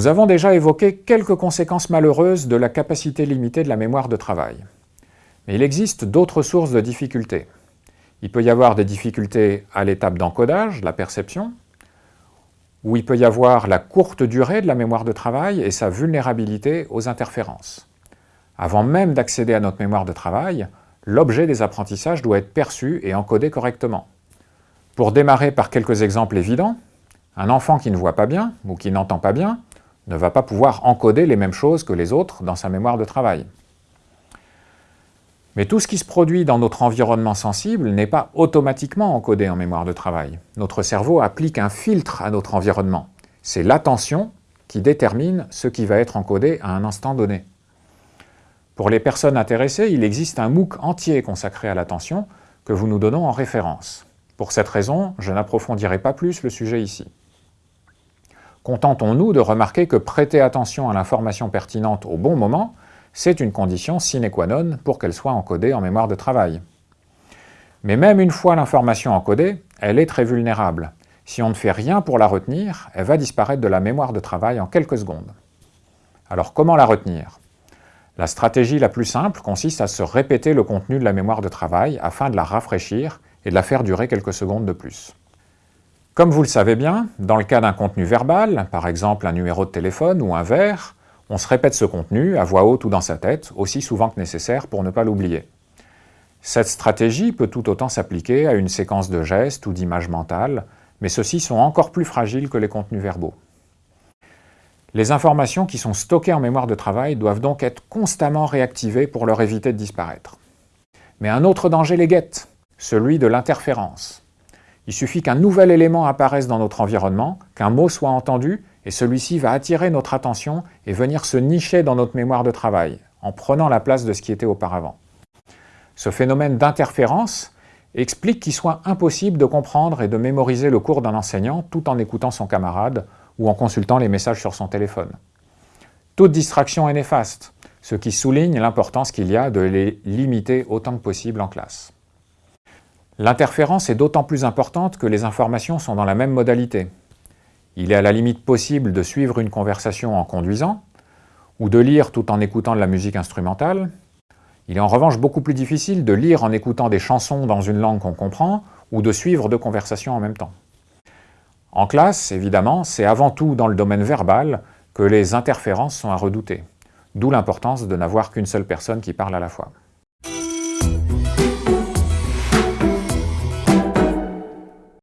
Nous avons déjà évoqué quelques conséquences malheureuses de la capacité limitée de la mémoire de travail. Mais il existe d'autres sources de difficultés. Il peut y avoir des difficultés à l'étape d'encodage, la perception, où il peut y avoir la courte durée de la mémoire de travail et sa vulnérabilité aux interférences. Avant même d'accéder à notre mémoire de travail, l'objet des apprentissages doit être perçu et encodé correctement. Pour démarrer par quelques exemples évidents, un enfant qui ne voit pas bien ou qui n'entend pas bien ne va pas pouvoir encoder les mêmes choses que les autres dans sa mémoire de travail. Mais tout ce qui se produit dans notre environnement sensible n'est pas automatiquement encodé en mémoire de travail. Notre cerveau applique un filtre à notre environnement. C'est l'attention qui détermine ce qui va être encodé à un instant donné. Pour les personnes intéressées, il existe un MOOC entier consacré à l'attention que vous nous donnons en référence. Pour cette raison, je n'approfondirai pas plus le sujet ici. Contentons-nous de remarquer que prêter attention à l'information pertinente au bon moment c'est une condition sine qua non pour qu'elle soit encodée en mémoire de travail. Mais même une fois l'information encodée, elle est très vulnérable. Si on ne fait rien pour la retenir, elle va disparaître de la mémoire de travail en quelques secondes. Alors comment la retenir? La stratégie la plus simple consiste à se répéter le contenu de la mémoire de travail afin de la rafraîchir et de la faire durer quelques secondes de plus. Comme vous le savez bien, dans le cas d'un contenu verbal, par exemple un numéro de téléphone ou un vers, on se répète ce contenu à voix haute ou dans sa tête, aussi souvent que nécessaire pour ne pas l'oublier. Cette stratégie peut tout autant s'appliquer à une séquence de gestes ou d'images mentales, mais ceux-ci sont encore plus fragiles que les contenus verbaux. Les informations qui sont stockées en mémoire de travail doivent donc être constamment réactivées pour leur éviter de disparaître. Mais un autre danger les guette, celui de l'interférence. Il suffit qu'un nouvel élément apparaisse dans notre environnement, qu'un mot soit entendu, et celui-ci va attirer notre attention et venir se nicher dans notre mémoire de travail, en prenant la place de ce qui était auparavant. Ce phénomène d'interférence explique qu'il soit impossible de comprendre et de mémoriser le cours d'un enseignant tout en écoutant son camarade ou en consultant les messages sur son téléphone. Toute distraction est néfaste, ce qui souligne l'importance qu'il y a de les limiter autant que possible en classe. L'interférence est d'autant plus importante que les informations sont dans la même modalité, il est à la limite possible de suivre une conversation en conduisant, ou de lire tout en écoutant de la musique instrumentale. Il est en revanche beaucoup plus difficile de lire en écoutant des chansons dans une langue qu'on comprend, ou de suivre deux conversations en même temps. En classe, évidemment, c'est avant tout dans le domaine verbal que les interférences sont à redouter, d'où l'importance de n'avoir qu'une seule personne qui parle à la fois.